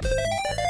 Música